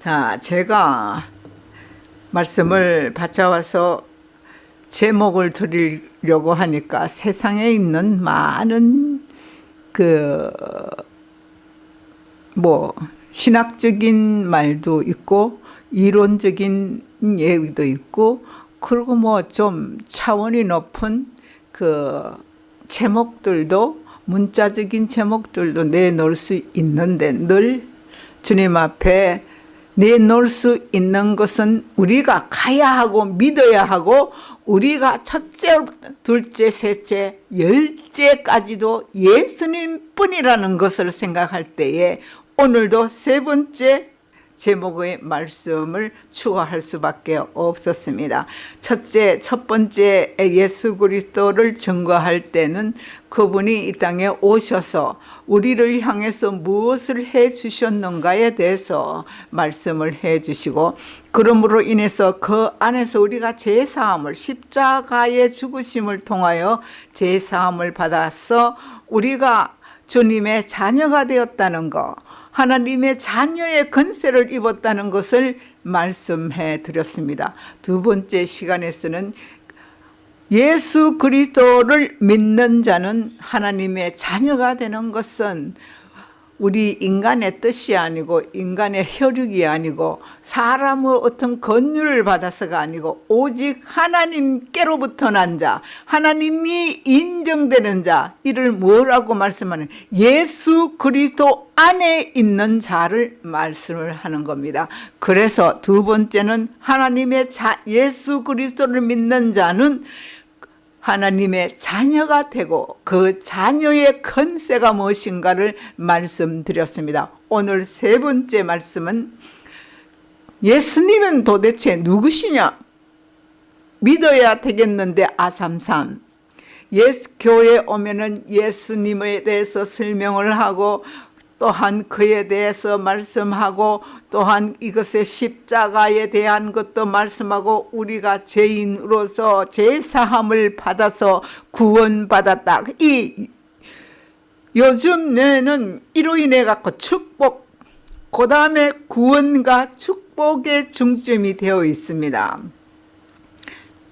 자, 제가 말씀을 받아와서 제목을 드리려고 하니까 세상에 있는 많은 그 뭐 신학적인 말도 있고 이론적인 얘기도 있고 그리고 뭐 좀 차원이 높은 그 제목들도 문자적인 제목들도 내놓을 수 있는데 늘 주님 앞에 내놓을 수 있는 것은 우리가 가야 하고 믿어야 하고 우리가 첫째, 둘째, 셋째, 열째까지도 예수님 뿐이라는 것을 생각할 때에 오늘도 세 번째 제목의 말씀을 추가할 수밖에 없었습니다. 첫째, 첫 번째 예수 그리스도를 증거할 때는 그분이 이 땅에 오셔서 우리를 향해서 무엇을 해 주셨는가에 대해서 말씀을 해 주시고 그러므로 인해서 그 안에서 우리가 제사함을 십자가의 죽으심을 통하여 제사함을 받아서 우리가 주님의 자녀가 되었다는 것 하나님의 자녀의 건세를 입었다는 것을 말씀해 드렸습니다. 두 번째 시간에서는 예수 그리스도를 믿는 자는 하나님의 자녀가 되는 것은 우리 인간의 뜻이 아니고 인간의 혈육이 아니고 사람의 어떤 권유를 받아서가 아니고 오직 하나님께로부터 난 자, 하나님이 인정되는 자, 이를 뭐라고 말씀하는 예수 그리스도 안에 있는 자를 말씀을 하는 겁니다. 그래서 두 번째는 하나님의 자, 예수 그리스도를 믿는 자는 하나님의 자녀가 되고 그 자녀의 컨세가 무엇인가를 말씀드렸습니다. 오늘 세 번째 말씀은 예수님은 도대체 누구시냐? 믿어야 되겠는데 아삼삼 예수 교회 오면은 예수님에 대해서 설명을 하고 또한 그에 대해서 말씀하고 또한 이것의 십자가에 대한 것도 말씀하고 우리가 죄인으로서 제사함을 받아서 구원받았다. 이 요즘 내는 이로 인해 갖고 축복 그 다음에 구원과 축복의 중점이 되어 있습니다.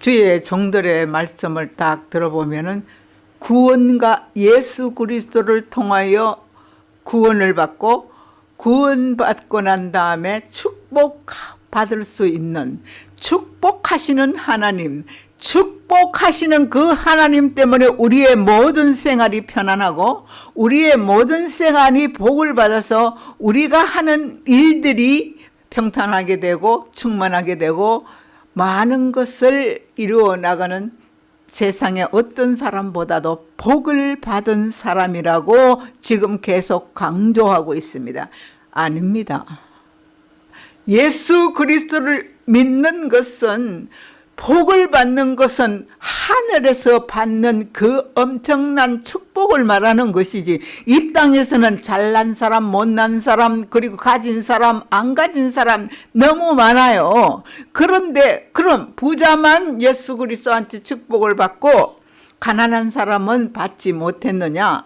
주의 종들의 말씀을 딱 들어보면 은 구원과 예수 그리스도를 통하여 구원을 받고 구원받고 난 다음에 축복받을 수 있는 축복하시는 하나님 축복하시는 그 하나님 때문에 우리의 모든 생활이 편안하고 우리의 모든 생활이 복을 받아서 우리가 하는 일들이 평탄하게 되고 충만하게 되고 많은 것을 이루어 나가는 세상에 어떤 사람보다도 복을 받은 사람이라고 지금 계속 강조하고 있습니다. 아닙니다. 예수 그리스도를 믿는 것은 복을 받는 것은 하늘에서 받는 그 엄청난 축복을 말하는 것이지 이 땅에서는 잘난 사람, 못난 사람, 그리고 가진 사람, 안 가진 사람 너무 많아요. 그런데 그럼 부자만 예수 그리스도한테 축복을 받고 가난한 사람은 받지 못했느냐?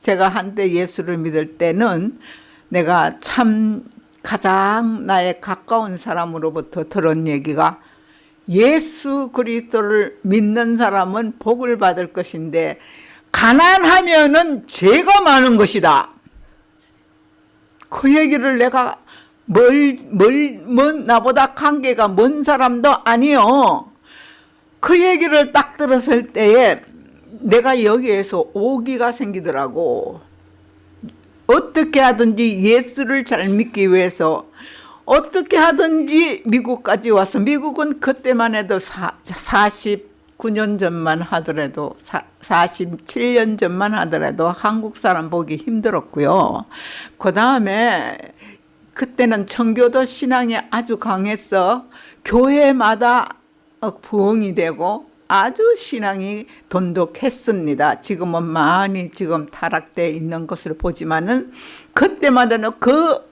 제가 한때 예수를 믿을 때는 내가 참 가장 나의 가까운 사람으로부터 들은 얘기가 예수 그리스도를 믿는 사람은 복을 받을 것인데 가난하면은 죄가 많은 것이다. 그 얘기를 내가 뭘, 뭘, 뭐 나보다 관계가 먼 사람도 아니요. 그 얘기를 딱 들었을 때에 내가 여기에서 오기가 생기더라고. 어떻게 하든지 예수를 잘 믿기 위해서 어떻게 하든지 미국까지 와서 미국은 그때만 해도 사, 49년 전만 하더라도 사, 47년 전만 하더라도 한국 사람 보기 힘들었고요. 그 다음에 그때는 청교도 신앙이 아주 강해서 교회마다 부흥이 되고 아주 신앙이 돈독했습니다. 지금은 많이 지금 타락되어 있는 것을 보지만은 그때마다는 그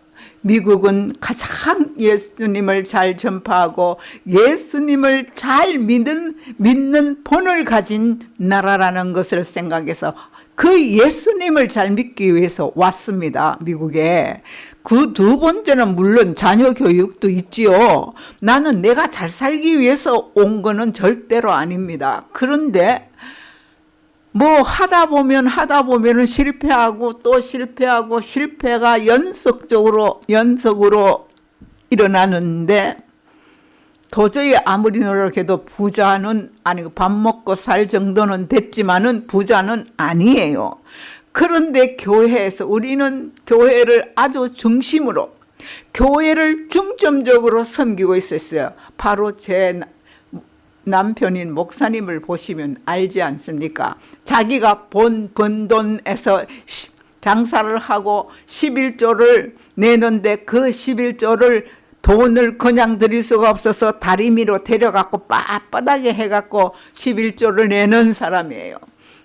미국은 가장 예수님을 잘 전파하고 예수님을 잘 믿는, 믿는 본을 가진 나라라는 것을 생각해서 그 예수님을 잘 믿기 위해서 왔습니다. 미국에. 그 두 번째는 물론 자녀 교육도 있지요. 나는 내가 잘 살기 위해서 온 거는 절대로 아닙니다. 그런데 뭐 하다 보면 하다 보면은 실패하고 또 실패하고 실패가 연속적으로 연속으로 일어나는데 도저히 아무리 노력해도 부자는 아니고 밥 먹고 살 정도는 됐지만은 부자는 아니에요. 그런데 교회에서 우리는 교회를 아주 중심으로 교회를 중점적으로 섬기고 있었어요. 바로 제 남편인 목사님을 보시면 알지 않습니까? 자기가 본, 번 돈에서 장사를 하고 11조를 내는데 그 11조를 돈을 그냥 드릴 수가 없어서 다리미로 데려갖고 빳빳하게 해갖고 11조를 내는 사람이에요.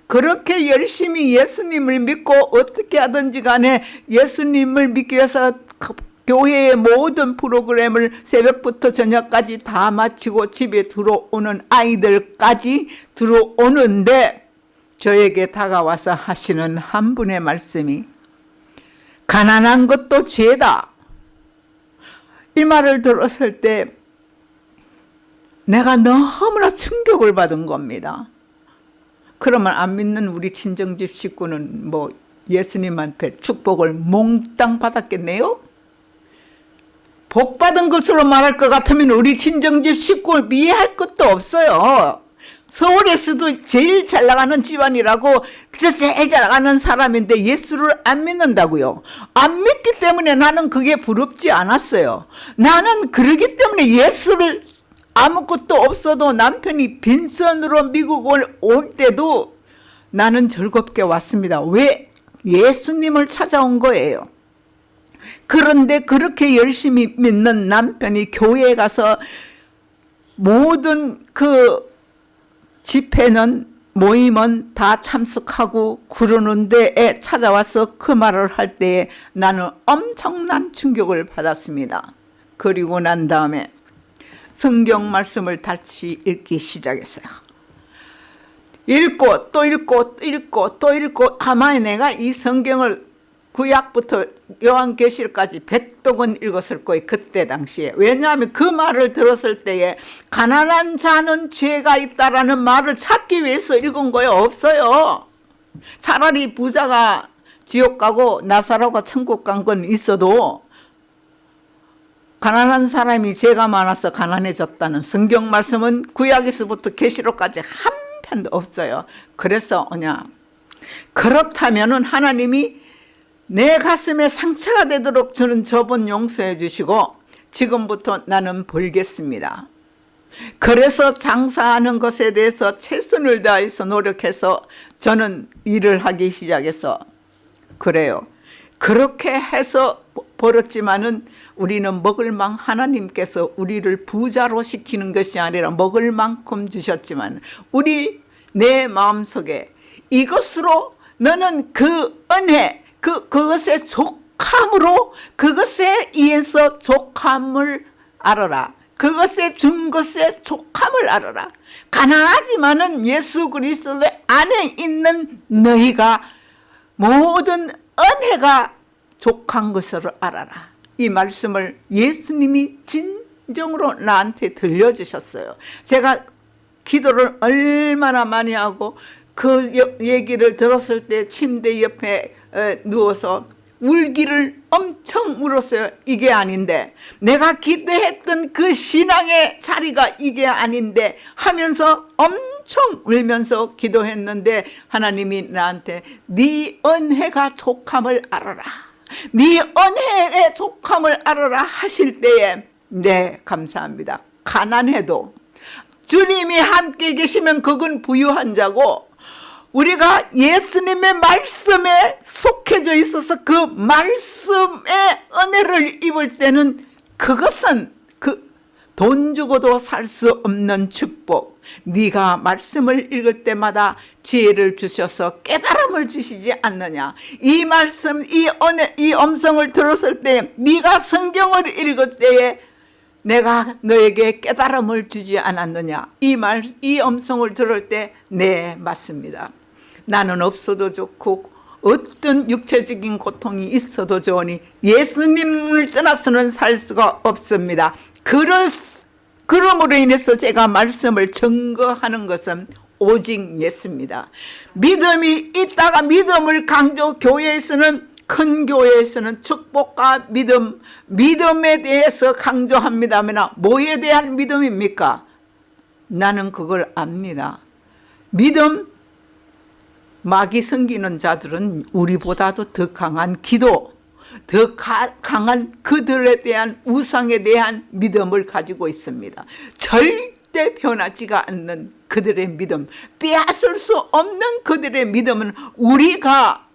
그렇게 열심히 예수님을 믿고 어떻게 하든지 간에 예수님을 믿기 위해서 교회의 모든 프로그램을 새벽부터 저녁까지 다 마치고 집에 들어오는 아이들까지 들어오는데 저에게 다가와서 하시는 한 분의 말씀이 가난한 것도 죄다. 이 말을 들었을 때 내가 너무나 충격을 받은 겁니다. 그러면 안 믿는 우리 친정집 식구는 뭐 예수님 한테 축복을 몽땅 받았겠네요? 복 받은 것으로 말할 것 같으면 우리 친정집 식구를 이해할 것도 없어요. 서울에서도 제일 잘 나가는 집안이라고 제일 잘 나가는 사람인데 예수를 안 믿는다고요. 안 믿기 때문에 나는 그게 부럽지 않았어요. 나는 그러기 때문에 예수를 아무것도 없어도 남편이 빈손으로 미국을 올 때도 나는 즐겁게 왔습니다. 왜? 예수님을 찾아온 거예요. 그런데 그렇게 열심히 믿는 남편이 교회에 가서 모든 그 집회는 모임은 다 참석하고 그러는 데에 찾아와서 그 말을 할 때에 나는 엄청난 충격을 받았습니다. 그리고 난 다음에 성경 말씀을 다시 읽기 시작했어요. 읽고 또 읽고 또 읽고 또 읽고 아마 내가 이 성경을 구약부터 요한계시까지 백독은 읽었을 거예요. 그때 당시에. 왜냐하면 그 말을 들었을 때에 가난한 자는 죄가 있다라는 말을 찾기 위해서 읽은 거예요. 없어요. 차라리 부자가 지옥 가고 나사로가 천국 간 건 있어도 가난한 사람이 죄가 많아서 가난해졌다는 성경 말씀은 구약에서부터 계시록까지 한 편도 없어요. 그래서 뭐냐 그렇다면 은 하나님이 내 가슴에 상처가 되도록 주는 저번 용서해 주시고 지금부터 나는 벌겠습니다. 그래서 장사하는 것에 대해서 최선을 다해서 노력해서 저는 일을 하기 시작해서 그래요. 그렇게 해서 벌었지만은 우리는 먹을 만 하나님께서 우리를 부자로 시키는 것이 아니라 먹을 만큼 주셨지만 우리 내 마음속에 이것으로 너는 그 은혜 그 그것의 족함으로 그것에 의해서 족함을 알아라. 그것에 준 것의 족함을 알아라. 가난하지만은 예수 그리스도의 안에 있는 너희가 모든 은혜가 족한 것을 알아라. 이 말씀을 예수님이 진정으로 나한테 들려주셨어요. 제가 기도를 얼마나 많이 하고 그 얘기를 들었을 때 침대 옆에 누워서 울기를 엄청 울었어요. 이게 아닌데 내가 기대했던 그 신앙의 자리가 이게 아닌데 하면서 엄청 울면서 기도했는데 하나님이 나한테 네 은혜가 족함을 알아라. 네 은혜의 족함을 알아라 하실 때에 네 감사합니다. 가난해도 주님이 함께 계시면 그건 부유한 자고 우리가 예수님의 말씀에 속해져 있어서 그 말씀의 은혜를 입을 때는 그것은 그 돈 주고도 살 수 없는 축복. 네가 말씀을 읽을 때마다 지혜를 주셔서 깨달음을 주시지 않느냐. 이 말씀 이 은혜 이 음성을 들었을 때 네가 성경을 읽을 때에 내가 너에게 깨달음을 주지 않았느냐. 이 말 이 음성을 들을 때 네 맞습니다 나는 없어도 좋고 어떤 육체적인 고통이 있어도 좋으니 예수님을 떠나서는 살 수가 없습니다. 그러, 그러므로 인해서 제가 말씀을 증거하는 것은 오직 예수입니다. 믿음이 있다가 믿음을 강조 교회에서는 큰 교회에서는 축복과 믿음, 믿음에 대해서 강조합니다면 뭐에 대한 믿음입니까? 나는 그걸 압니다. 믿음, 마귀 섬기는 자들은 우리보다도 더 강한 기도, 더 가, 강한 그들에 대한 우상에 대한 믿음을 가지고 있습니다. 절대 변하지가 않는 그들의 믿음, 빼앗을 수 없는 그들의 믿음은 우리가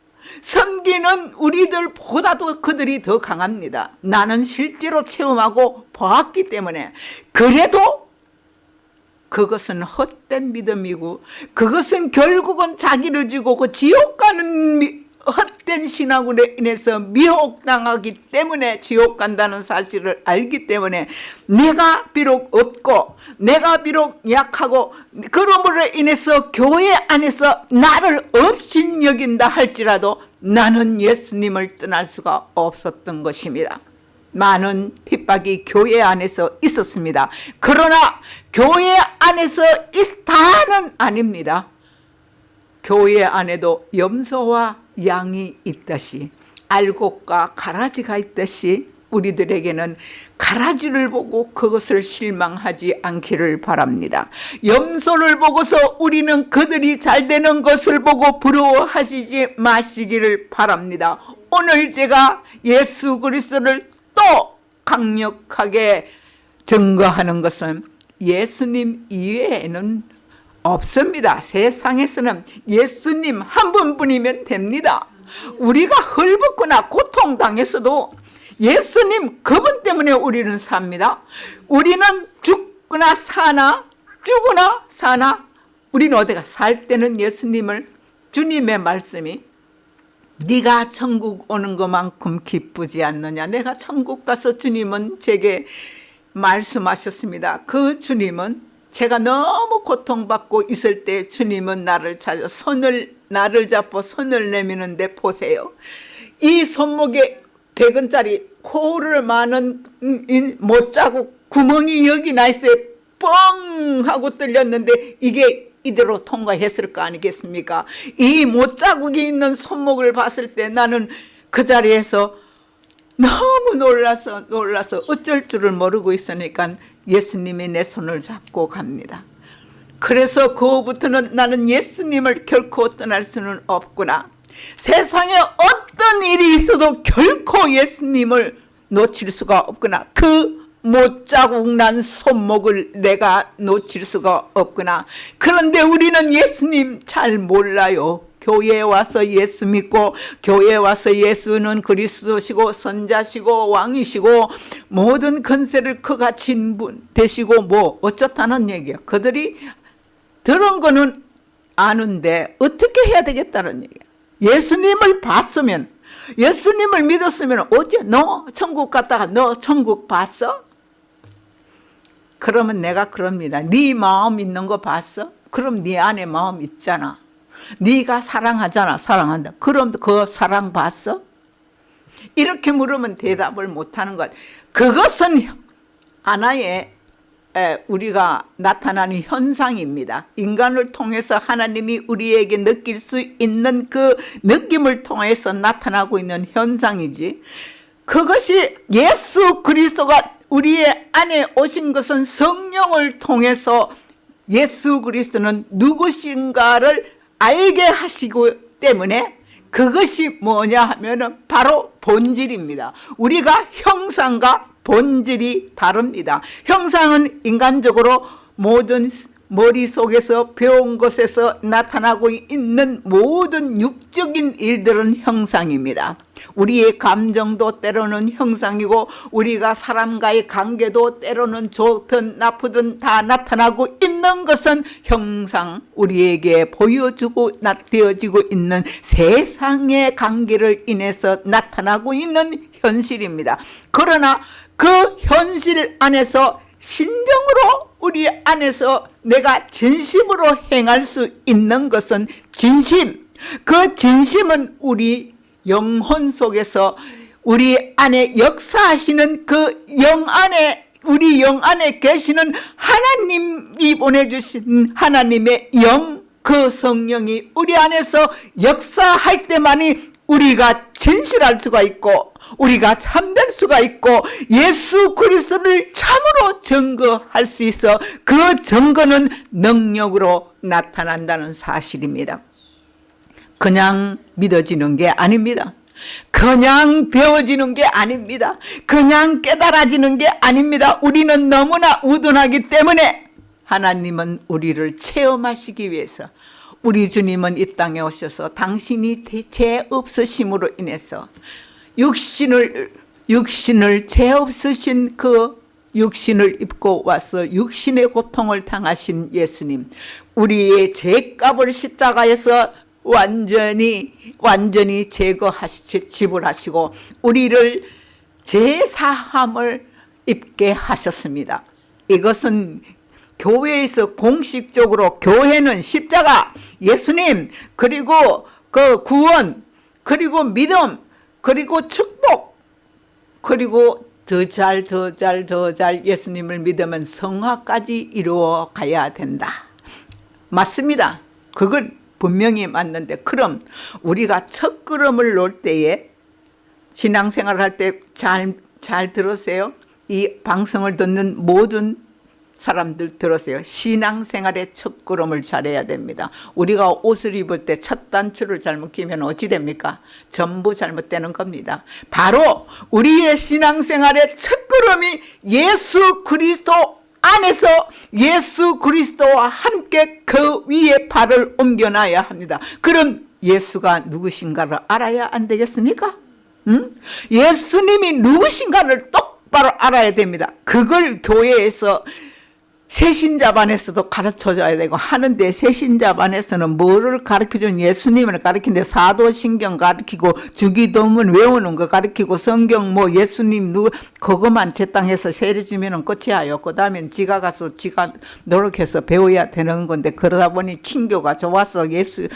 섬기는 우리들보다도 그들이 더 강합니다. 나는 실제로 체험하고 보았기 때문에 그래도 그것은 헛된 믿음이고 그것은 결국은 자기를 주고 그 지옥 가는 미, 헛된 신앙으로 인해서 미혹당하기 때문에 지옥 간다는 사실을 알기 때문에 내가 비록 없고 내가 비록 약하고 그러므로 인해서 교회 안에서 나를 없인 여긴다 할지라도 나는 예수님을 떠날 수가 없었던 것입니다. 많은 핍박이 교회 안에서 있었습니다. 그러나 교회 안에서 다는 아닙니다. 교회 안에도 염소와 양이 있듯이 알곡과 가라지가 있듯이 우리들에게는 가라지를 보고 그것을 실망하지 않기를 바랍니다. 염소를 보고서 우리는 그들이 잘 되는 것을 보고 부러워하시지 마시기를 바랍니다. 오늘 제가 예수 그리스도를 또 강력하게 증거하는 것은 예수님 이외에는 없습니다. 세상에서는 예수님 한 분뿐이면 됩니다. 우리가 헐벗거나 고통당했어도 예수님 그분 때문에 우리는 삽니다. 우리는 죽거나 사나 죽거나 사나 우리는 어디가 살 때는 예수님을 주님의 말씀이 네가 천국 오는 것만큼 기쁘지 않느냐 내가 천국 가서 주님은 제게 말씀하셨습니다. 그 주님은 제가 너무 고통받고 있을 때 주님은 나를 찾아 손을 나를 잡고 손을 내미는데 보세요. 이 손목에 100원짜리 코를 많은 못자국 구멍이 여기 나 있어요. 뻥 하고 뚫렸는데 이게 이대로 통과했을 거 아니겠습니까? 이 못자국이 있는 손목을 봤을 때 나는 그 자리에서 너무 놀라서 놀라서 어쩔 줄을 모르고 있으니까 예수님이 내 손을 잡고 갑니다. 그래서 그 후부터는 나는 예수님을 결코 떠날 수는 없구나. 세상에 어떤 일이 있어도 결코 예수님을 놓칠 수가 없구나. 그 못자국 난 손목을 내가 놓칠 수가 없구나. 그런데 우리는 예수님 잘 몰라요. 교회에 와서 예수 믿고 교회에 와서 예수는 그리스도시고 선자시고 왕이시고 모든 건세를 그가 진분 되시고 뭐 어쩌다는 얘기야. 그들이 들은 거는 아는데 어떻게 해야 되겠다는 얘기야. 예수님을 봤으면 예수님을 믿었으면 어째 너 천국 갔다가 너 천국 봤어? 그러면 내가 그럽니다. 네 마음 있는 거 봤어? 그럼 네 안에 마음 있잖아. 네가 사랑하잖아 사랑한다. 그럼 그 사랑 봤어? 이렇게 물으면 대답을 못하는 것. 그것은 하나의 우리가 나타나는 현상입니다. 인간을 통해서 하나님이 우리에게 느낄 수 있는 그 느낌을 통해서 나타나고 있는 현상이지. 그것이 예수 그리스도가 우리의 안에 오신 것은 성령을 통해서 예수 그리스도는 누구신가를 알게 하시고 때문에 그것이 뭐냐 하면 바로 본질입니다. 우리가 형상과 본질이 다릅니다. 형상은 인간적으로 모든 머릿속에서 배운 것에서 나타나고 있는 모든 육적인 일들은 형상입니다. 우리의 감정도 때로는 형상이고 우리가 사람과의 관계도 때로는 좋든 나쁘든 다 나타나고 있는 것은 형상 우리에게 보여주고 되어지고 있는 세상의 관계를 인해서 나타나고 있는 현실입니다. 그러나 그 현실 안에서 신정으로 우리 안에서 내가 진심으로 행할 수 있는 것은 진심. 그 진심은 우리 영혼 속에서 우리 안에 역사하시는 그 영 안에 우리 영 안에 계시는 하나님이 보내주신 하나님의 영, 그 성령이 우리 안에서 역사할 때만이 우리가 진실할 수가 있고 우리가 참될 수가 있고 예수 그리스도를 참으로 증거할 수 있어 그 증거는 능력으로 나타난다는 사실입니다. 그냥 믿어지는 게 아닙니다. 그냥 배워지는 게 아닙니다. 그냥 깨달아지는 게 아닙니다. 우리는 너무나 우둔하기 때문에 하나님은 우리를 체험하시기 위해서 우리 주님은 이 땅에 오셔서 당신이 죄 없으심으로 인해서 육신을 육신을 죄 없으신 그 육신을 입고 와서 육신의 고통을 당하신 예수님 우리의 죄값을 십자가에서 완전히 완전히 제거하시 지불하시고 우리를 제사함을 입게 하셨습니다. 이것은 교회에서 공식적으로 교회는 십자가, 예수님, 그리고 그 구원, 그리고 믿음, 그리고 축복, 그리고 더 잘, 더 잘, 더 잘 예수님을 믿으면 성화까지 이루어 가야 된다. 맞습니다. 그걸 분명히 맞는데 그럼 우리가 첫 걸음을 놓을 때에 신앙생활을 할때 잘 잘 들으세요. 이 방송을 듣는 모든 사람들 들으세요. 신앙생활의 첫 걸음을 잘해야 됩니다. 우리가 옷을 입을 때 첫 단추를 잘못 끼면 어찌 됩니까? 전부 잘못되는 겁니다. 바로 우리의 신앙생활의 첫 걸음이 예수 그리스도 안에서 예수 그리스도와 함께 그 위에 발을 옮겨놔야 합니다. 그럼 예수가 누구신가를 알아야 안 되겠습니까? 음? 예수님이 누구신가를 똑바로 알아야 됩니다. 그걸 교회에서 세신자반에서도 가르쳐줘야 되고 하는데 세신자반에서는 뭐를 가르쳐준 예수님을 가르치는데 사도신경 가르치고 주기도문 외우는 거 가르치고 성경 뭐 예수님 누구 그것만 제땅해서 세례주면 끝이야요. 그 다음엔 지가 가서 지가 노력해서 배워야 되는 건데 그러다 보니 친교가 좋아서 예수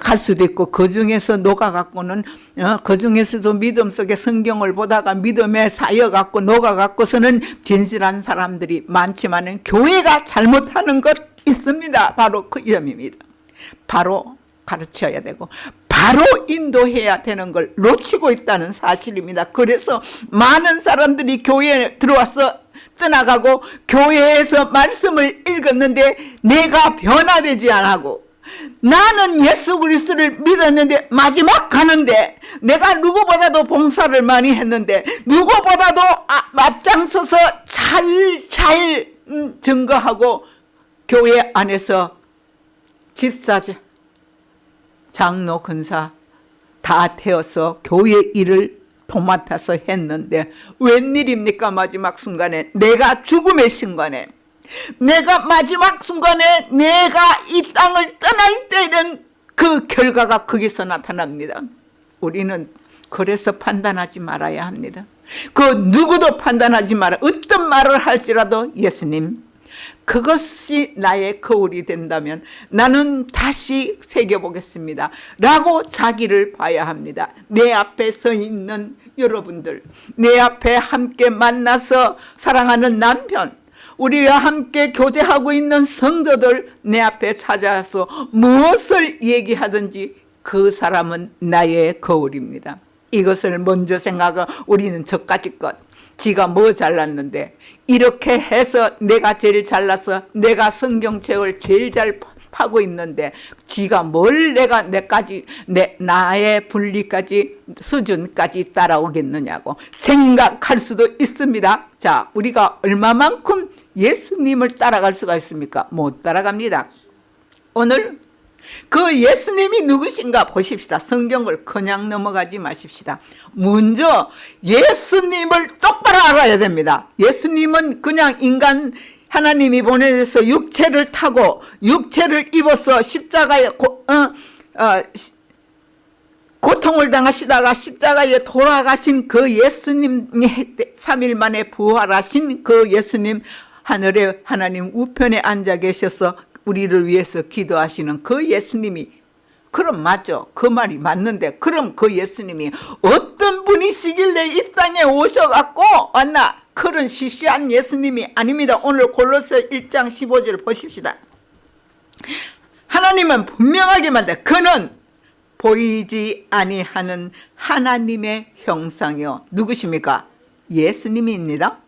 갈 수도 있고 그 중에서 녹아갖고는 어, 그 중에서도 믿음 속에 성경을 보다가 믿음에 사여갖고 녹아갖고서는 진실한 사람들이 많지만은 교회 우리가 잘못하는 것 있습니다. 바로 그 점입니다. 바로 가르쳐야 되고 바로 인도해야 되는 걸 놓치고 있다는 사실입니다. 그래서 많은 사람들이 교회에 들어와서 떠나가고 교회에서 말씀을 읽었는데 내가 변화되지 않고 나는 예수 그리스도를 믿었는데 마지막 가는데 내가 누구보다도 봉사를 많이 했는데 누구보다도 아, 앞장서서 잘잘 음, 증거하고 교회 안에서 집사자, 장로, 근사 다 태워서 교회 일을 도맡아서 했는데 웬일입니까? 마지막 순간에 내가 죽음의 순간에 내가 마지막 순간에 내가 이 땅을 떠날 때는 그 결과가 거기서 나타납니다. 우리는 그래서 판단하지 말아야 합니다 그 누구도 판단하지 마라. 어떤 말을 할지라도 예수님 그것이 나의 거울이 된다면 나는 다시 새겨보겠습니다. 라고 자기를 봐야 합니다. 내 앞에 서 있는 여러분들 내 앞에 함께 만나서 사랑하는 남편 우리와 함께 교제하고 있는 성도들 내 앞에 찾아와서 무엇을 얘기하든지 그 사람은 나의 거울입니다. 이것을 먼저 생각하고 우리는 저까지 것 지가 뭐 잘났는데 이렇게 해서 내가 제일 잘나서 내가 성경책을 제일 잘 파고 있는데 지가 뭘 내가 내까지 내 나의 분리까지 수준까지 따라오겠느냐고 생각할 수도 있습니다. 자, 우리가 얼마만큼 예수님을 따라갈 수가 있습니까? 못 따라갑니다. 오늘 그 예수님이 누구신가 보십시다. 성경을 그냥 넘어가지 마십시다. 먼저 예수님을 똑바로 알아야 됩니다. 예수님은 그냥 인간 하나님이 보내서 육체를 타고 육체를 입어서 십자가에 고, 어, 어, 고통을 당하시다가 십자가에 돌아가신 그 예수님이 3일 만에 부활하신 그 예수님 하늘에 하나님 우편에 앉아 계셔서 우리를 위해서 기도하시는 그 예수님이 그럼 맞죠. 그 말이 맞는데 그럼 그 예수님이 어떤 분이시길래 이 땅에 오셔갖고 왔나? 그런 시시한 예수님이 아닙니다. 오늘 골로새 1장 15절 보십시다. 하나님은 분명하게 말다. 그는 보이지 아니하는 하나님의 형상이요. 누구십니까? 예수님입니다.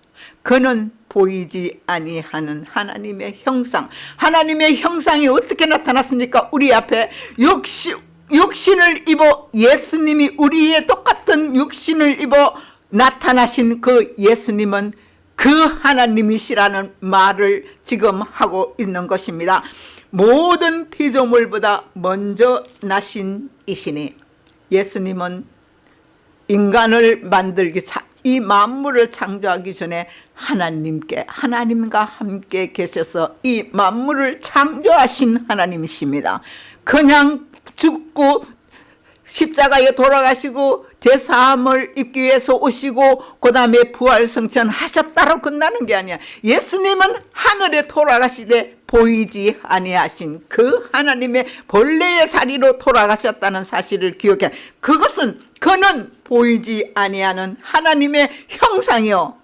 그는 보이지 아니하는 하나님의 형상. 하나님의 형상이 어떻게 나타났습니까? 우리 앞에 육신, 육신을 입어 예수님이 우리의 똑같은 육신을 입어 나타나신 그 예수님은 그 하나님이시라는 말을 지금 하고 있는 것입니다. 모든 피조물보다 먼저 나신 이시니 예수님은 인간을 만들기 이 만물을 창조하기 전에 하나님께 하나님과 함께 계셔서 이 만물을 창조하신 하나님이십니다. 그냥 죽고 십자가에 돌아가시고 제사함을 입기 위해서 오시고 그 다음에 부활성천 하셨다로 끝나는 게 아니야. 예수님은 하늘에 돌아가시되 보이지 아니하신 그 하나님의 본래의 자리로 돌아가셨다는 사실을 기억해. 그것은 그는 보이지 아니하는 하나님의 형상이요.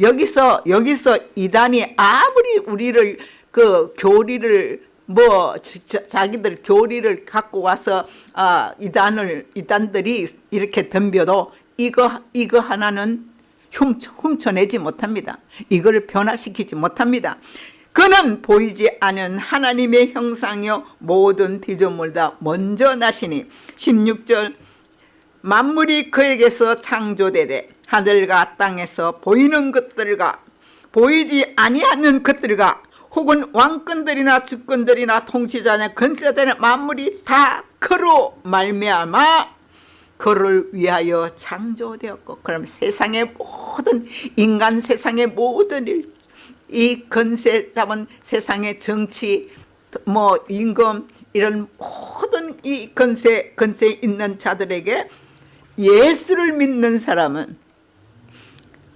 여기서 여기서 이단이 아무리 우리를 그 교리를 뭐 자기들 교리를 갖고 와서 아 이단을 이단들이 이렇게 덤벼도 이거 이거 하나는 훔쳐, 훔쳐내지 못합니다. 이걸 변화시키지 못합니다. 그는 보이지 않은 하나님의 형상이요 모든 피조물 다 먼저 나시니 16절 만물이 그에게서 창조되되 하늘과 땅에서 보이는 것들과 보이지 아니하는 것들과 혹은 왕권들이나 주권들이나 통치자나 건세자나 만물이 다 그로 말미암아 그를 위하여 창조되었고 그럼 세상의 모든 인간 세상의 모든 일, 이 건세 잡은 세상의 정치 뭐 임금 이런 모든 이 건세 건세 있는 자들에게 예수를 믿는 사람은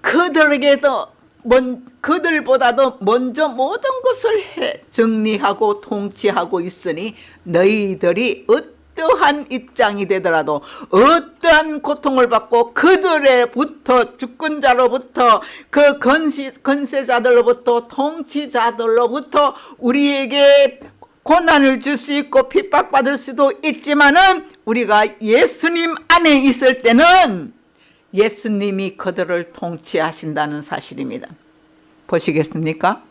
그들에게도 먼, 그들보다도 먼저 모든 것을 해 정리하고 통치하고 있으니 너희들이 어 떠한 입장이 되더라도 어떠한 고통을 받고 그들의부터 주권자로부터 그 건시, 건세자들로부터 통치자들로부터 우리에게 고난을 줄 수 있고 핍박받을 수도 있지만은 우리가 예수님 안에 있을 때는 예수님이 그들을 통치하신다는 사실입니다. 보시겠습니까?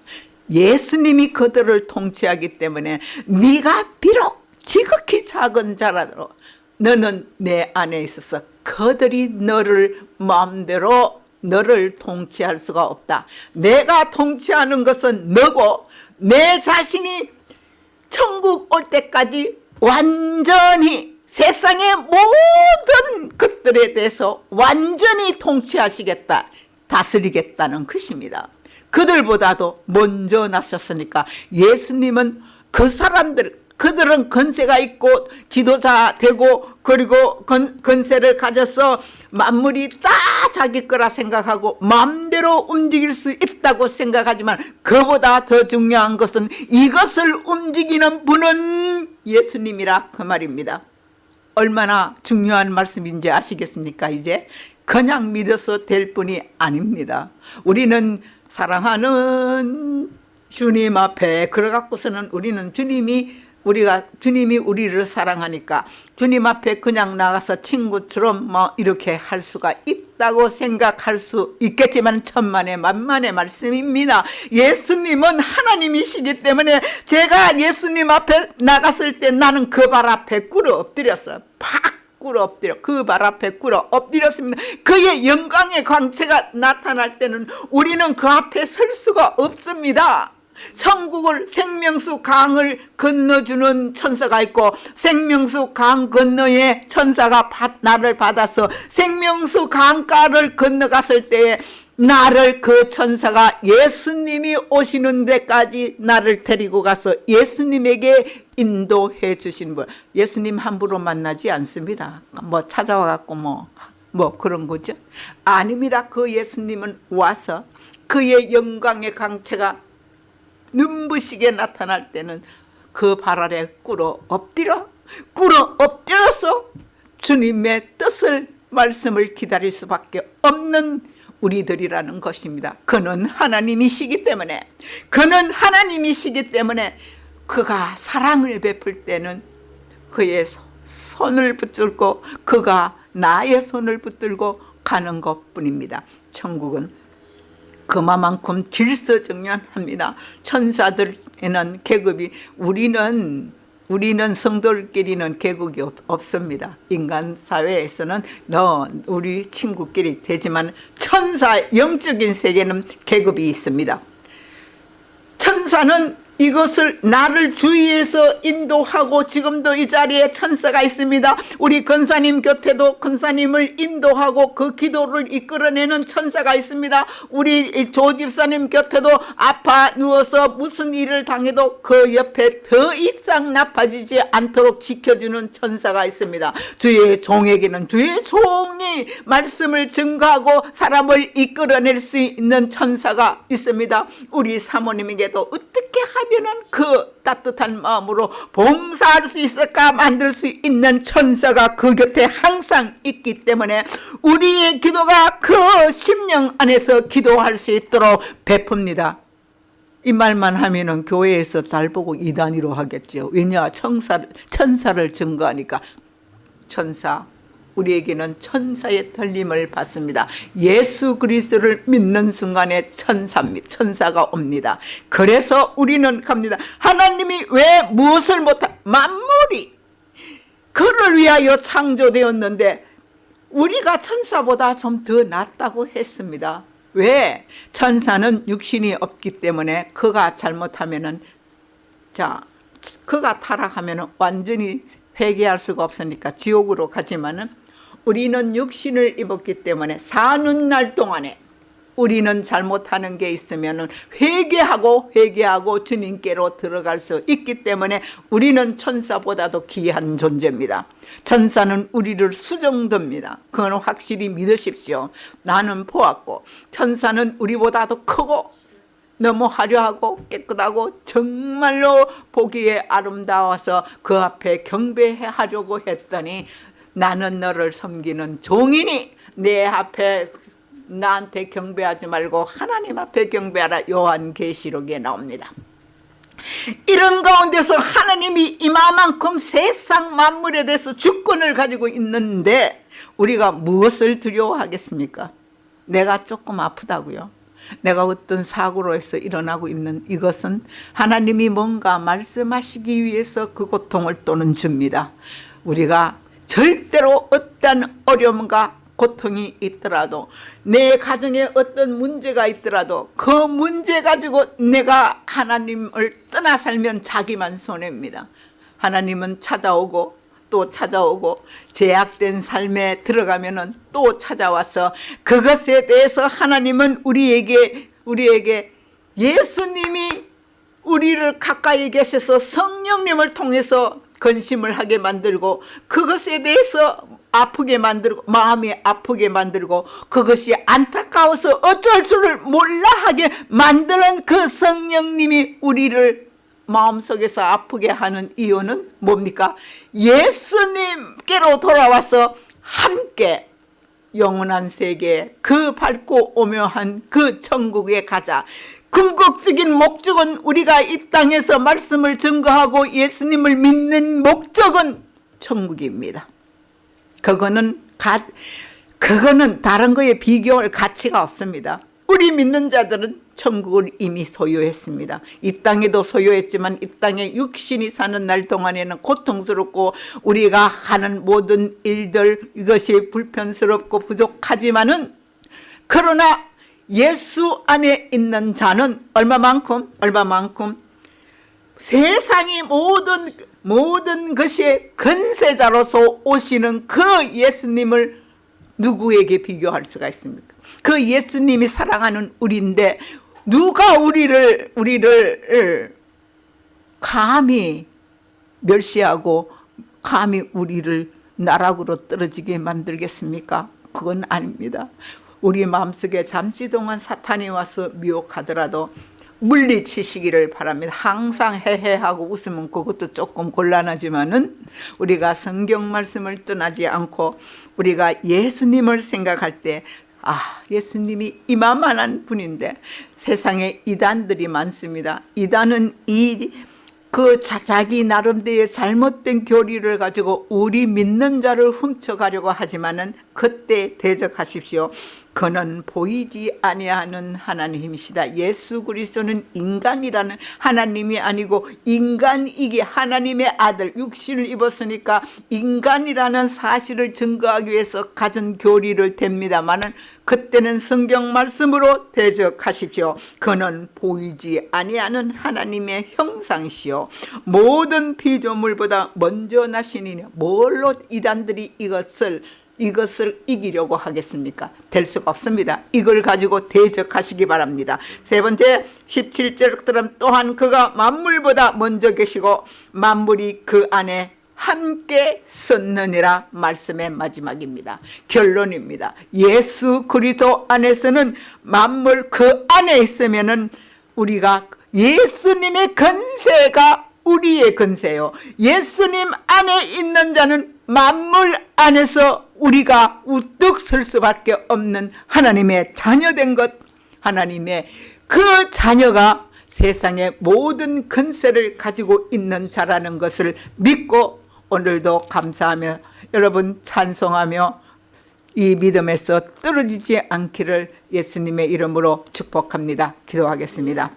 예수님이 그들을 통치하기 때문에 네가 비록 지극히 작은 자라도 너는 내 안에 있어서 그들이 너를 마음대로 너를 통치할 수가 없다. 내가 통치하는 것은 너고 내 자신이 천국 올 때까지 완전히 세상의 모든 것들에 대해서 완전히 통치하시겠다 다스리겠다는 것입니다 그들보다도 먼저 나셨으니까 예수님은 그 사람들 그들은 건세가 있고 지도자 되고 그리고 건, 건세를 가져서 만물이 다 자기 거라 생각하고 마음대로 움직일 수 있다고 생각하지만 그보다 더 중요한 것은 이것을 움직이는 분은 예수님이라 그 말입니다. 얼마나 중요한 말씀인지 아시겠습니까 이제? 그냥 믿어서 될 뿐이 아닙니다. 우리는 사랑하는 주님 앞에 그래갖고서는 우리는 주님이 우리가 주님이 우리를 사랑하니까 주님 앞에 그냥 나가서 친구처럼 뭐 이렇게 할 수가 있다고 생각할 수 있겠지만 천만의 만만의 말씀입니다. 예수님은 하나님이시기 때문에 제가 예수님 앞에 나갔을 때 나는 그 발 앞에 꿇어 엎드렸어. 팍 꿇어 엎드려 그 발 앞에 꿇어 엎드렸습니다. 그의 영광의 광채가 나타날 때는 우리는 그 앞에 설 수가 없습니다. 천국을 생명수 강을 건너주는 천사가 있고 생명수 강 건너에 천사가 나를 받아서 생명수 강가를 건너갔을 때에 나를 그 천사가 예수님이 오시는 데까지 나를 데리고 가서 예수님에게 인도해 주신 분. 예수님 함부로 만나지 않습니다. 뭐 찾아와 갖고 뭐, 뭐 그런 거죠. 아닙니다. 그 예수님은 와서 그의 영광의 강체가 눈부시게 나타날 때는 그 발 아래 꿇어 엎드려 꿇어 엎드려서 주님의 뜻을 말씀을 기다릴 수밖에 없는 우리들이라는 것입니다. 그는 하나님이시기 때문에 그는 하나님이시기 때문에 그가 사랑을 베풀 때는 그의 손을 붙들고 그가 나의 손을 붙들고 가는 것뿐입니다. 천국은 그만큼 질서정연합니다. 천사들에는 계급이 우리는 우리는 성도끼리는 계급이 없, 습니다 인간 사회에서는 너 우리 친구끼리 되지만 천사 영적인 세계는 계급이 있습니다. 천사는 이것을 나를 주위에서 인도하고 지금도 이 자리에 천사가 있습니다. 우리 권사님 곁에도 권사님을 인도하고 그 기도를 이끌어내는 천사가 있습니다. 우리 조 집사님 곁에도 아파 누워서 무슨 일을 당해도 그 옆에 더 이상 나빠지지 않도록 지켜주는 천사가 있습니다. 주의 종에게는 주의 종이 말씀을 증거하고 사람을 이끌어낼 수 있는 천사가 있습니다. 우리 사모님에게도 어떻게 하면 하면은 그 따뜻한 마음으로 봉사할 수 있을까 만들 수 있는 천사가 그 곁에 항상 있기 때문에 우리의 기도가 그 심령 안에서 기도할 수 있도록 베풉니다. 이 말만 하면은 교회에서 잘 보고 이단위로 하겠죠. 왜냐 천사를, 천사를 증거하니까 천사 우리에게는 천사의 털림을 받습니다. 예수 그리스도를 믿는 순간에 천사, 천사가 옵니다. 그래서 우리는 갑니다. 하나님이 왜 무엇을 못한 만물이 그를 위하여 창조되었는데 우리가 천사보다 좀 더 낫다고 했습니다. 왜? 천사는 육신이 없기 때문에 그가 잘못하면은 자 그가 타락하면 완전히 회개할 수가 없으니까 지옥으로 가지만은 우리는 육신을 입었기 때문에 사는 날 동안에 우리는 잘못하는 게 있으면 회개하고 회개하고 주님께로 들어갈 수 있기 때문에 우리는 천사보다도 귀한 존재입니다. 천사는 우리를 수정됩니다. 그건 확실히 믿으십시오. 나는 보았고 천사는 우리보다도 크고 너무 화려하고 깨끗하고 정말로 보기에 아름다워서 그 앞에 경배하려고 했더니 나는 너를 섬기는 종이니 내 앞에 나한테 경배하지 말고 하나님 앞에 경배하라 요한계시록에 나옵니다. 이런 가운데서 하나님이 이만큼 세상 만물에 대해서 주권을 가지고 있는데 우리가 무엇을 두려워하겠습니까? 내가 조금 아프다고요. 내가 어떤 사고로 해서 일어나고 있는 이것은 하나님이 뭔가 말씀하시기 위해서 그 고통을 또는 줍니다. 우리가 절대로 어떤 어려움과 고통이 있더라도 내 가정에 어떤 문제가 있더라도 그 문제 가지고 내가 하나님을 떠나 살면 자기만 손해입니다. 하나님은 찾아오고 또 찾아오고 제약된 삶에 들어가면 또 찾아와서 그것에 대해서 하나님은 우리에게 우리에게 예수님이 우리를 가까이 계셔서 성령님을 통해서 근심을 하게 만들고 그것에 대해서 아프게 만들고 마음이 아프게 만들고 그것이 안타까워서 어쩔 줄을 몰라 하게 만드는 그 성령님이 우리를 마음속에서 아프게 하는 이유는 뭡니까? 예수님께로 돌아와서 함께 영원한 세계 그 밝고 오묘한 그 천국에 가자 궁극적인 목적은 우리가 이 땅에서 말씀을 증거하고 예수님을 믿는 목적은 천국입니다. 그거는 가, 그거는 다른 거에 비교할 가치가 없습니다. 우리 믿는 자들은 천국을 이미 소유했습니다. 이 땅에도 소유했지만 이 땅에 육신이 사는 날 동안에는 고통스럽고 우리가 하는 모든 일들 이것이 불편스럽고 부족하지만은 그러나 예수 안에 있는 자는 얼마만큼 얼마만큼 세상이 모든 모든 것이 근세자로서 오시는 그 예수님을 누구에게 비교할 수가 있습니까? 그 예수님이 사랑하는 우리인데 누가 우리를 우리를 감히 멸시하고 감히 우리를 나락으로 떨어지게 만들겠습니까? 그건 아닙니다. 우리 마음속에 잠시 동안 사탄이 와서 미혹하더라도 물리치시기를 바랍니다. 항상 해해하고 웃으면 그것도 조금 곤란하지만은 우리가 성경 말씀을 떠나지 않고 우리가 예수님을 생각할 때 아, 예수님이 이만한 분인데 세상에 이단들이 많습니다. 이단은 이 그 자기 나름대로의 잘못된 교리를 가지고 우리 믿는 자를 훔쳐가려고 하지만은 그때 대적하십시오. 그는 보이지 아니하는 하나님이시다. 예수 그리스도는 인간이라는 하나님이 아니고 인간이기 하나님의 아들 육신을 입었으니까 인간이라는 사실을 증거하기 위해서 가진 교리를 댑니다마는 그때는 성경 말씀으로 대적하십시오. 그는 보이지 아니하는 하나님의 형상이시요 모든 피조물보다 먼저 나시니 뭘로 이단들이 이것을 이것을 이기려고 하겠습니까? 될 수가 없습니다. 이걸 가지고 대적하시기 바랍니다. 세 번째 17절 들은 또한 그가 만물보다 먼저 계시고 만물이 그 안에 함께 썼느니라 말씀의 마지막입니다. 결론입니다. 예수 그리스도 안에서는 만물 그 안에 있으면은 우리가 예수님의 건세가 우리의 건세요. 예수님 안에 있는 자는 만물 안에서 우리가 우뚝 설 수밖에 없는 하나님의 자녀된 것 하나님의 그 자녀가 세상의 모든 건세를 가지고 있는 자라는 것을 믿고 오늘도 감사하며 여러분 찬송하며 이 믿음에서 떨어지지 않기를 예수님의 이름으로 축복합니다. 기도하겠습니다.